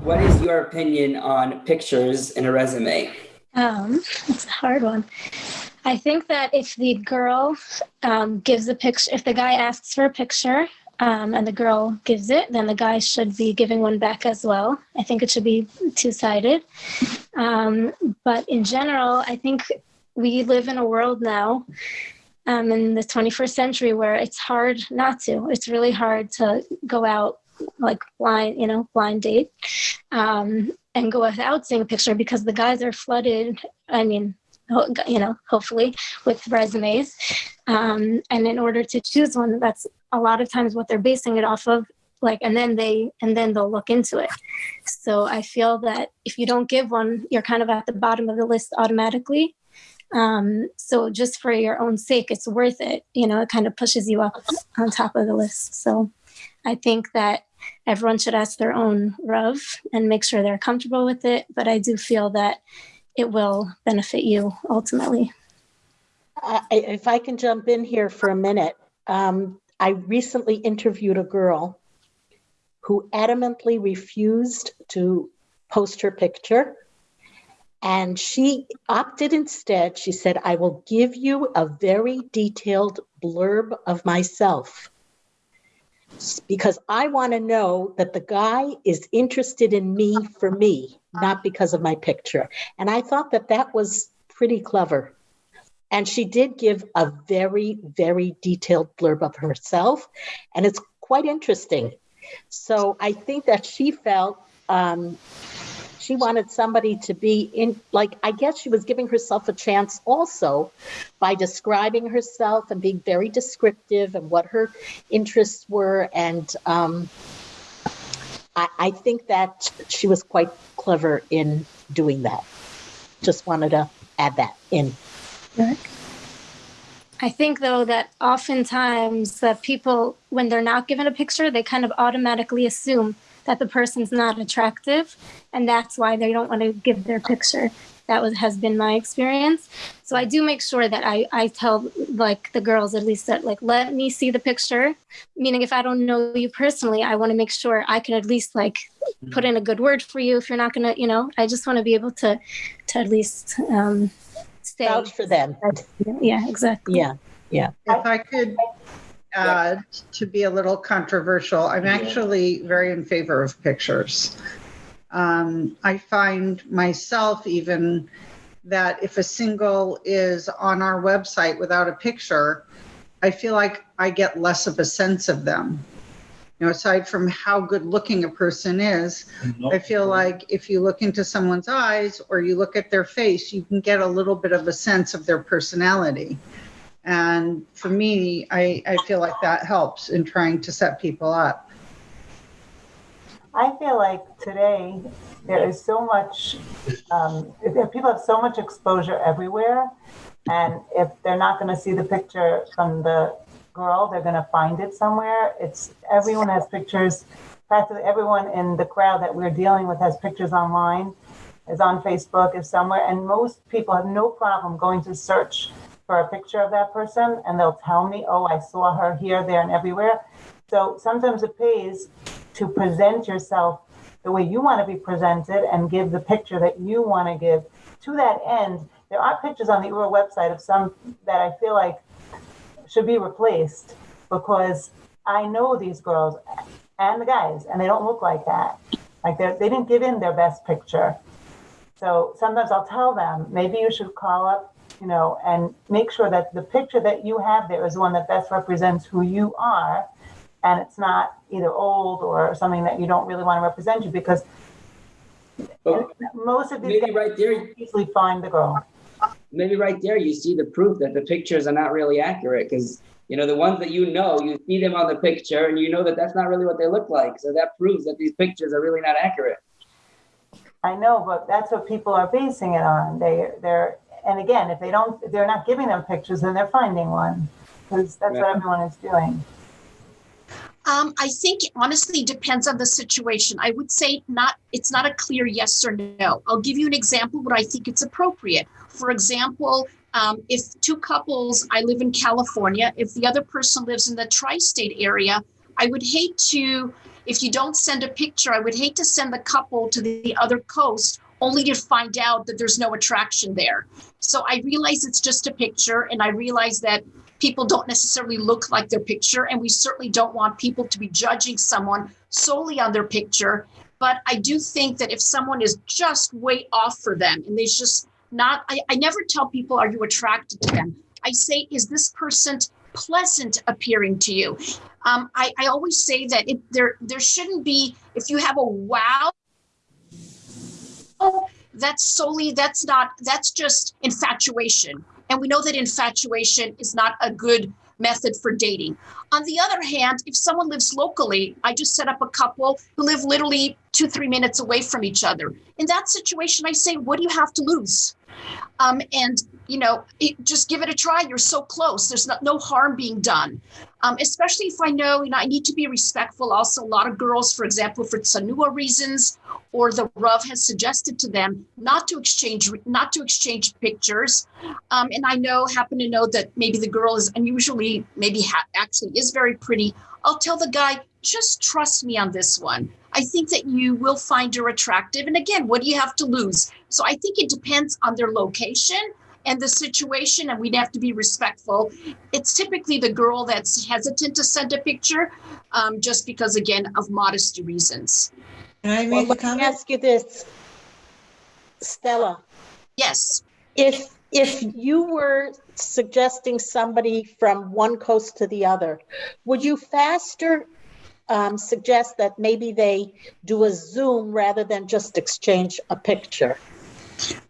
What is your opinion on pictures in a resume? Um, it's a hard one. I think that if the girl um, gives a picture, if the guy asks for a picture um, and the girl gives it, then the guy should be giving one back as well. I think it should be two sided. Um, but in general, I think we live in a world now um, in the 21st century where it's hard not to. It's really hard to go out like blind, you know, blind date um, and go without seeing a picture because the guys are flooded. I mean, you know, hopefully with resumes. Um, and in order to choose one, that's a lot of times what they're basing it off of. Like, and then they, and then they'll look into it. So I feel that if you don't give one, you're kind of at the bottom of the list automatically. Um, so just for your own sake, it's worth it. You know, it kind of pushes you up on top of the list. So I think that everyone should ask their own Rav and make sure they're comfortable with it. But I do feel that it will benefit you ultimately. Uh, if I can jump in here for a minute, um, I recently interviewed a girl who adamantly refused to post her picture. And she opted instead, she said, I will give you a very detailed blurb of myself because I want to know that the guy is interested in me for me, not because of my picture. And I thought that that was pretty clever. And she did give a very, very detailed blurb of herself, and it's quite interesting. So I think that she felt um, she wanted somebody to be in like i guess she was giving herself a chance also by describing herself and being very descriptive and what her interests were. And um, I, I think that she was quite clever in doing that. Just wanted to add that in. I think though that oftentimes that people, when they're not given a picture, they kind of automatically assume that the person's not attractive and that's why they don't want to give their picture. That was has been my experience. So i do make sure that i i tell like the girls at least that like let me see the picture. Meaning if i don't know you personally i want to make sure i can at least like put in a good word for you if you're not gonna you know? I just want to be able to to at least um stay vouch for them. yeah exactly. Yeah yeah. If i could uh, to be a little controversial, I'm actually very in favor of pictures. Um, I find myself even that if a single is on our website without a picture, I feel like I get less of a sense of them. You know, aside from how good looking a person is, I feel like if you look into someone's eyes or you look at their face, you can get a little bit of a sense of their personality. And for me, I, I feel like that helps in trying to set people up. I feel like today there is so much, um, people have so much exposure everywhere. And if they're not going to see the picture from the girl, they're going to find it somewhere. It's everyone has pictures. Practically everyone in the crowd that we're dealing with has pictures online, is on Facebook, is somewhere. And most people have no problem going to search for a picture of that person and they'll tell me, oh, I saw her here, there, and everywhere. So sometimes it pays to present yourself the way you want to be presented and give the picture that you want to give. To that end, there are pictures on the URA website of some that I feel like should be replaced because I know these girls and the guys, and they don't look like that. Like they they didn't give in their best picture. So sometimes I'll tell them, maybe you should call up you know, and make sure that the picture that you have there is one that best represents who you are. And it's not either old or something that you don't really want to represent you because well, most of these maybe right there easily find the girl. Maybe right there you see the proof that the pictures are not really accurate because you know the ones that you know you see them on the picture and you know that that's not really what they look like so that proves that these pictures are really not accurate i know but that's what people are basing it on they they're and again, if they don't, if they're not giving them pictures, then they're finding one because that's yeah. what everyone is doing. Um, I think honestly depends on the situation. I would say not. It's not a clear yes or no. I'll give you an example where I think it's appropriate. For example, um, if two couples, I live in California, if the other person lives in the tri state area, I would hate to, if you don't send a picture, I would hate to send the couple to the other coast only to find out that there's no attraction there. So I realize it's just a picture, and I realize that people don't necessarily look like their picture, and we certainly don't want people to be judging someone solely on their picture. But I do think that if someone is just way off for them and there's just not, I, I never tell people, are you attracted to them? I say, is this person pleasant appearing to you? Um, I, I always say that it, there there shouldn't be if you have a wow Oh, that's solely that's not that's just infatuation. And we know that infatuation is not a good method for dating. On the other hand if someone lives locally i just set up a couple who live literally two three minutes away from each other. In that situation i say what do you have to lose um, and you know it, just give it a try. You're so close. There's not, no harm being done. Um, especially if i know you know i need to be respectful also. A lot of girls for example for tsanua reasons or the Rav has suggested to them not to exchange not to exchange pictures. Um, and i know happen to know that maybe the girl is unusually maybe ha- actually is very pretty. I'll tell the guy just trust me on this one I think that you will find her attractive. And again, what do you have to lose? So I think it depends on their location and the situation, and we'd have to be respectful. It's typically the girl that's hesitant to send a picture, um, just because, again, of modesty reasons. Can I Well, make a let me ask you this, Stella. Yes. If if you were suggesting somebody from one coast to the other, would you faster um, suggest that maybe they do a Zoom rather than just exchange a picture?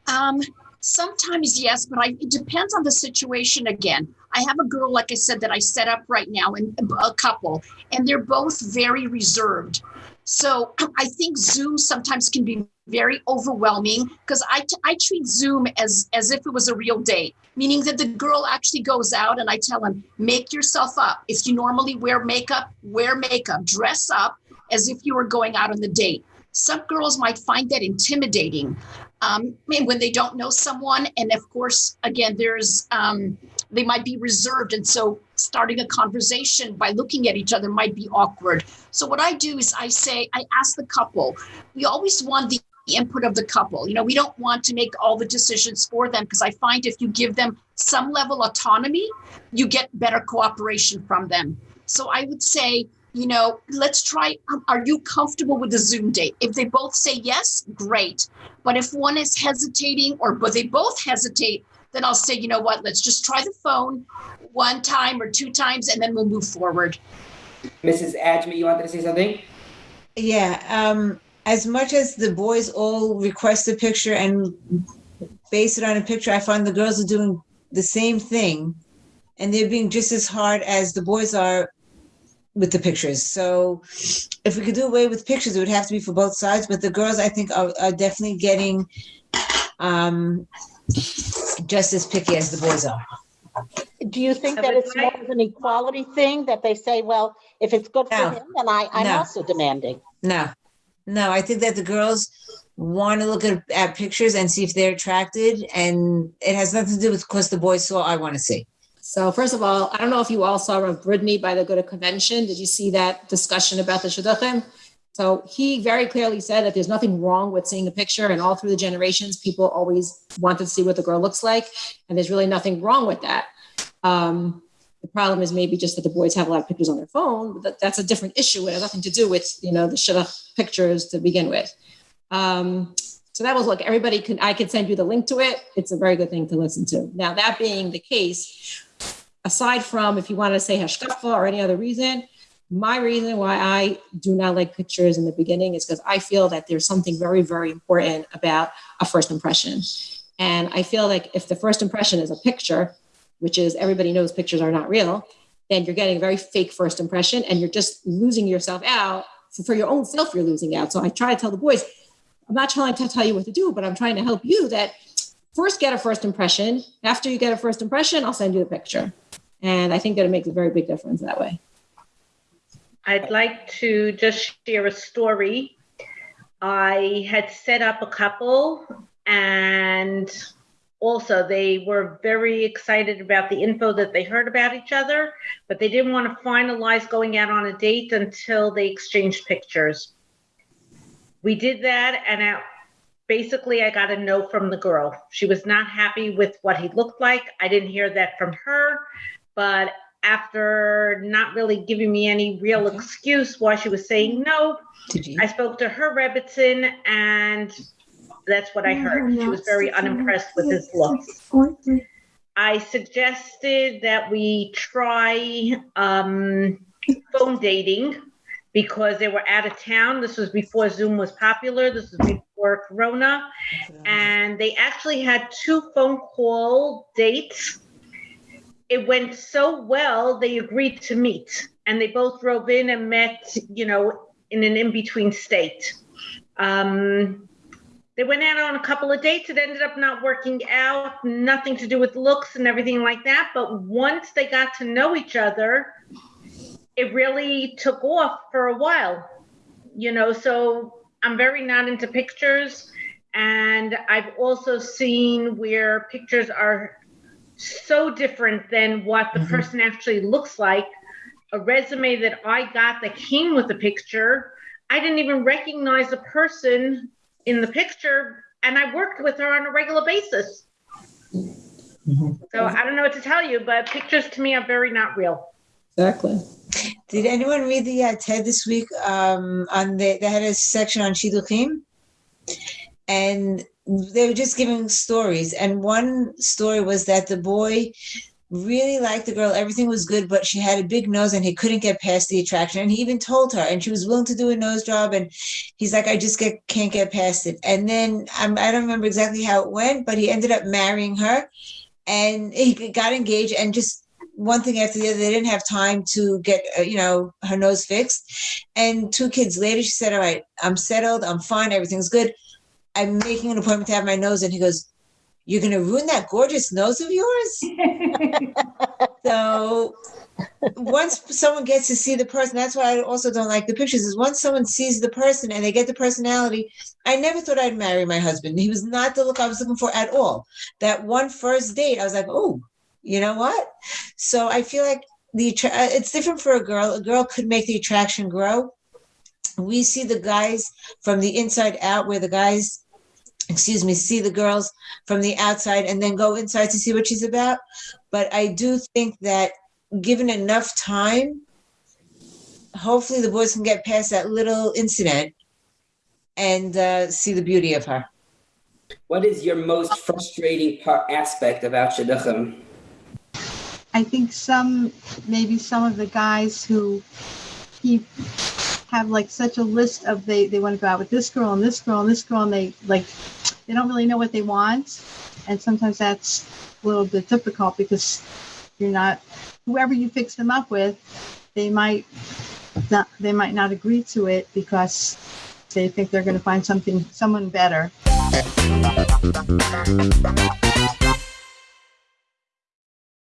Um, sometimes yes, but I, it depends on the situation again. I have a girl, like I said, that I set up right now, and a couple, and they're both very reserved. So I think Zoom sometimes can be very overwhelming because I, I treat Zoom as as if it was a real date, meaning that the girl actually goes out and I tell him, make yourself up. If you normally wear makeup, wear makeup, dress up as if you were going out on the date. Some girls might find that intimidating um, when they don't know someone. And of course, again, there's um, they might be reserved, and so starting a conversation by looking at each other might be awkward. So what I do is I say I ask the couple. We always want the input of the couple. You know, we don't want to make all the decisions for them because I find if you give them some level autonomy, you get better cooperation from them. So I would say you know, let's try. Um, are you comfortable with the Zoom date? If they both say yes, great. But if one is hesitating or but they both hesitate, then I'll say, you know what, let's just try the phone one time or two times and then we'll move forward. Mrs. Ajmi, you wanted to say something? Yeah, um, as much as the boys all request a picture and base it on a picture, I find the girls are doing the same thing. And they're being just as hard as the boys are with the pictures. So if we could do away with pictures, it would have to be for both sides. But the girls, I think, are, are definitely getting um, just as picky as the boys are. Do you think that it's more of an equality thing that they say, well, if it's good for No. him, then I, I'm No. also demanding? No, no, I think that the girls want to look at, at pictures and see if they're attracted. And it has nothing to do with because the boys saw I want to see. So first of all, I don't know if you all saw Bridney by the Good Convention. Did you see that discussion about the Shidduchim? So he very clearly said that there's nothing wrong with seeing a picture, and all through the generations, people always wanted to see what the girl looks like, and there's really nothing wrong with that. Um, the problem is maybe just that the boys have a lot of pictures on their phone. But that, that's a different issue. It has nothing to do with you know the Shidduch pictures to begin with. Um, so that was like everybody can. I can send you the link to it. It's a very good thing to listen to. Now that being the case, aside from if you want to say hashkafa or any other reason, my reason why I do not like pictures in the beginning is because I feel that there's something very, very important about a first impression. And I feel like if the first impression is a picture, which is everybody knows pictures are not real, then you're getting a very fake first impression and you're just losing yourself out. For, for your own self, you're losing out. So I try to tell the boys, I'm not trying to tell you what to do, but I'm trying to help you that first get a first impression. After you get a first impression, I'll send you the picture. And I think that it makes a very big difference that way. I'd like to just share a story. I had set up a couple and also they were very excited about the info that they heard about each other, but they didn't want to finalize going out on a date until they exchanged pictures. We did that, and I, basically, I got a no from the girl. She was not happy with what he looked like. I didn't hear that from her, but after not really giving me any real excuse why she was saying no? I spoke to her Rebbetzin, and that's what I heard. She was very unimpressed with his looks. I suggested that we try um, phone dating because they were out of town. This was before Zoom was popular. This was before Corona. And they actually had two phone call dates. It went so well, they agreed to meet. And they both drove in and met, you know, in an in between state. Um, they went out on a couple of dates. It ended up not working out, nothing to do with looks and everything like that. But once they got to know each other, it really took off for a while, you know. So I'm very not into pictures. And I've also seen where pictures are so different than what the Mhm. person actually looks like. A resume that I got that came with a picture, I didn't even recognize the person in the picture, and I worked with her on a regular basis. Mhm. So I don't know what to tell you, but pictures to me are very not real. Exactly. Did anyone read the uh, TED this week? Um, on the they had a section on shidduchim, and they were just giving stories. And one story was that the boy really liked the girl. Everything was good, but she had a big nose, and he couldn't get past the attraction. And he even told her, and she was willing to do a nose job. And he's like, I just get can't get past it. And then I don't remember exactly how it went, but he ended up marrying her, and he got engaged, and just one thing after the other. They didn't have time to get, uh, you know, her nose fixed. And two kids later, she said, "All right, I'm settled. I'm fine. Everything's good. I'm making an appointment to have my nose." And he goes, "You're going to ruin that gorgeous nose of yours." so once someone gets to see the person, that's why I also don't like the pictures. Is once someone sees the person and they get the personality. I never thought I'd marry my husband. He was not the look I was looking for at all. That one first date, I was like, "Oh." You know what? So I feel like the uh, it's different for a girl. A girl could make the attraction grow. We see the guys from the inside out, where the guys, excuse me, see the girls from the outside and then go inside to see what she's about. But I do think that given enough time, hopefully the boys can get past that little incident and uh, see the beauty of her. What is your most frustrating part aspect about shidduchim? I think some, maybe some of the guys who keep have like such a list of they they want to go out with this girl and this girl and this girl and they like they don't really know what they want, and sometimes that's a little bit difficult because you're not whoever you fix them up with, they might not they might not agree to it because they think they're going to find something someone better.